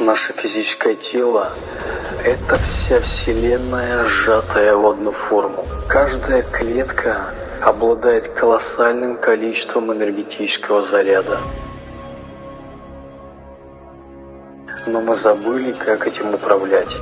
Наше физическое тело – это вся Вселенная, сжатая в одну форму. Каждая клетка обладает колоссальным количеством энергетического заряда. Но мы забыли, как этим управлять.